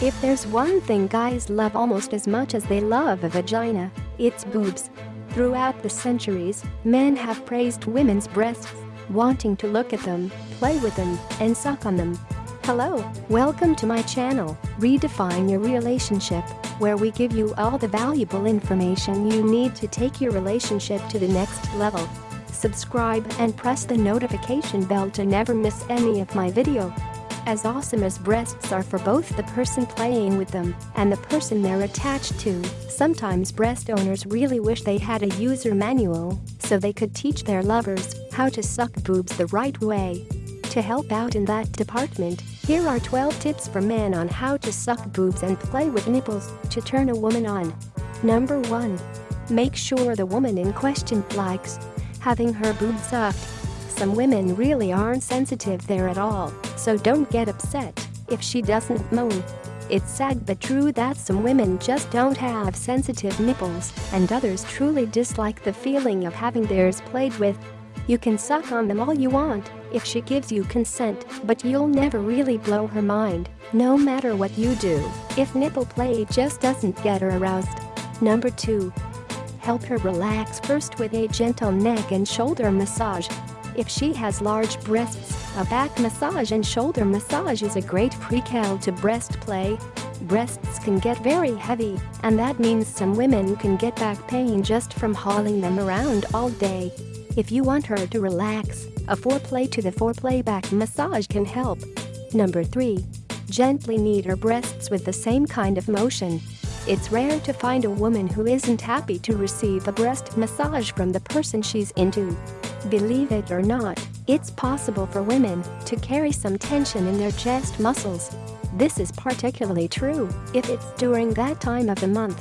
If there's one thing guys love almost as much as they love a vagina, it's boobs. Throughout the centuries, men have praised women's breasts, wanting to look at them, play with them, and suck on them. Hello, welcome to my channel, Redefine Your Relationship, where we give you all the valuable information you need to take your relationship to the next level. Subscribe and press the notification bell to never miss any of my video. As awesome as breasts are for both the person playing with them and the person they're attached to, sometimes breast owners really wish they had a user manual so they could teach their lovers how to suck boobs the right way. To help out in that department, here are 12 tips for men on how to suck boobs and play with nipples to turn a woman on. Number 1. Make sure the woman in question likes having her boobs sucked some women really aren't sensitive there at all, so don't get upset if she doesn't moan. It's sad but true that some women just don't have sensitive nipples, and others truly dislike the feeling of having theirs played with. You can suck on them all you want if she gives you consent, but you'll never really blow her mind, no matter what you do, if nipple play just doesn't get her aroused. Number 2. Help her relax first with a gentle neck and shoulder massage. If she has large breasts, a back massage and shoulder massage is a great prequel to breast play. Breasts can get very heavy, and that means some women can get back pain just from hauling them around all day. If you want her to relax, a foreplay to the foreplay back massage can help. Number 3. Gently knead her breasts with the same kind of motion. It's rare to find a woman who isn't happy to receive a breast massage from the person she's into. Believe it or not, it's possible for women to carry some tension in their chest muscles. This is particularly true if it's during that time of the month.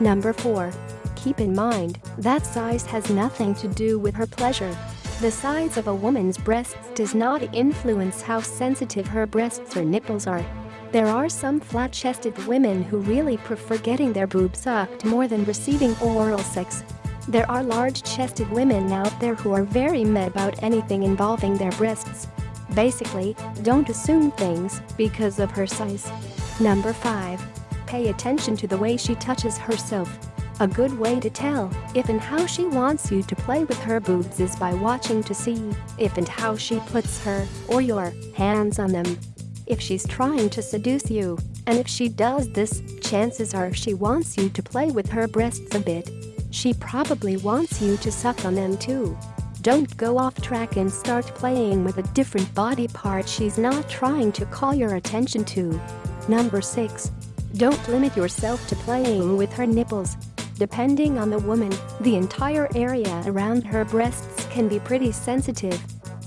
Number 4. Keep in mind that size has nothing to do with her pleasure. The size of a woman's breasts does not influence how sensitive her breasts or nipples are. There are some flat-chested women who really prefer getting their boobs sucked more than receiving oral sex. There are large-chested women out there who are very mad about anything involving their breasts. Basically, don't assume things because of her size. Number 5. Pay attention to the way she touches herself. A good way to tell if and how she wants you to play with her boobs is by watching to see if and how she puts her or your hands on them. If she's trying to seduce you, and if she does this, chances are she wants you to play with her breasts a bit she probably wants you to suck on them too. Don't go off track and start playing with a different body part she's not trying to call your attention to. Number 6. Don't limit yourself to playing with her nipples. Depending on the woman, the entire area around her breasts can be pretty sensitive.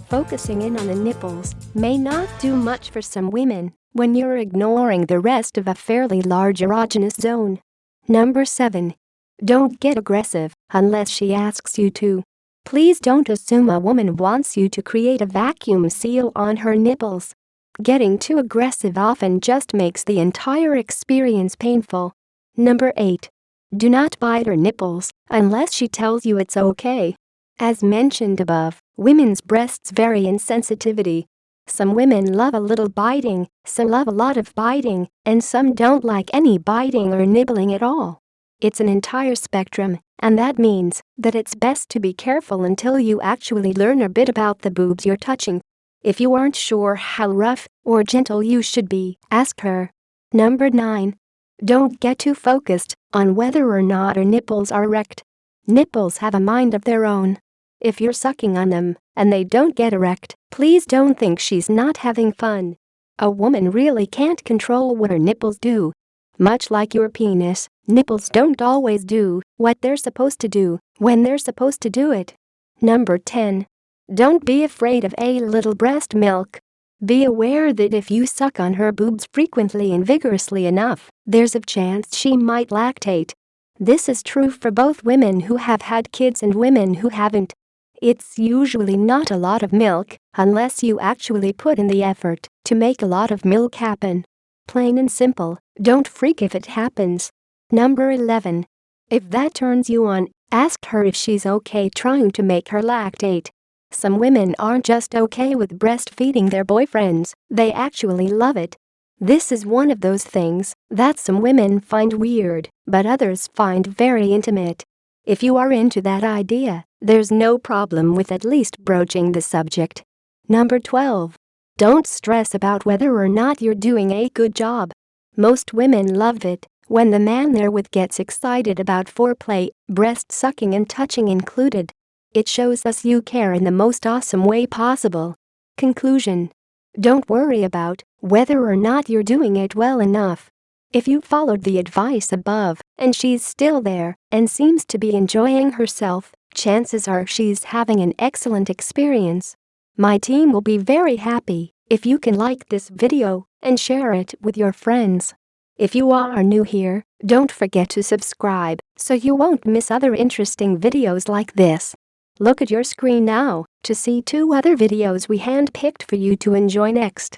Focusing in on the nipples may not do much for some women when you're ignoring the rest of a fairly large erogenous zone. Number 7. Don't get aggressive unless she asks you to. Please don't assume a woman wants you to create a vacuum seal on her nipples. Getting too aggressive often just makes the entire experience painful. Number 8. Do not bite her nipples unless she tells you it's okay. As mentioned above, women's breasts vary in sensitivity. Some women love a little biting, some love a lot of biting, and some don't like any biting or nibbling at all. It's an entire spectrum, and that means that it's best to be careful until you actually learn a bit about the boobs you're touching. If you aren't sure how rough or gentle you should be, ask her. Number 9. Don't get too focused on whether or not her nipples are erect. Nipples have a mind of their own. If you're sucking on them and they don't get erect, please don't think she's not having fun. A woman really can't control what her nipples do. Much like your penis, Nipples don't always do what they're supposed to do when they're supposed to do it. Number 10. Don't be afraid of a little breast milk. Be aware that if you suck on her boobs frequently and vigorously enough, there's a chance she might lactate. This is true for both women who have had kids and women who haven't. It's usually not a lot of milk unless you actually put in the effort to make a lot of milk happen. Plain and simple, don't freak if it happens. Number 11. If that turns you on, ask her if she's okay trying to make her lactate. Some women aren't just okay with breastfeeding their boyfriends, they actually love it. This is one of those things that some women find weird, but others find very intimate. If you are into that idea, there's no problem with at least broaching the subject. Number 12. Don't stress about whether or not you're doing a good job. Most women love it when the man they're with gets excited about foreplay, breast sucking and touching included. It shows us you care in the most awesome way possible. Conclusion. Don't worry about whether or not you're doing it well enough. If you followed the advice above and she's still there and seems to be enjoying herself, chances are she's having an excellent experience. My team will be very happy if you can like this video and share it with your friends. If you are new here, don't forget to subscribe so you won't miss other interesting videos like this. Look at your screen now to see two other videos we handpicked for you to enjoy next.